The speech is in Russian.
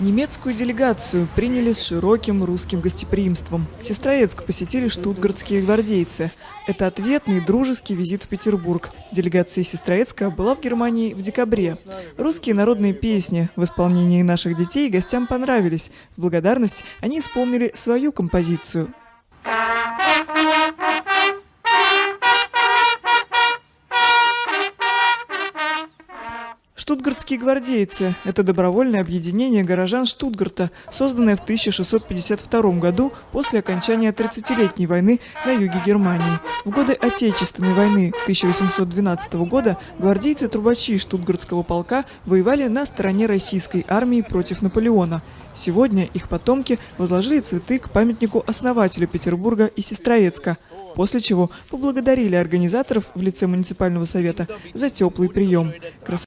Немецкую делегацию приняли с широким русским гостеприимством. Сестроецк посетили штутгартские гвардейцы. Это ответный дружеский визит в Петербург. Делегация Сестроецка была в Германии в декабре. Русские народные песни в исполнении наших детей гостям понравились. В благодарность они исполнили свою композицию – Штутгартские гвардейцы – это добровольное объединение горожан Штутгарта, созданное в 1652 году после окончания 30-летней войны на юге Германии. В годы Отечественной войны 1812 года гвардейцы-трубачи Штутгартского полка воевали на стороне российской армии против Наполеона. Сегодня их потомки возложили цветы к памятнику основателю Петербурга и Сестроецка – после чего поблагодарили организаторов в лице муниципального совета за теплый прием.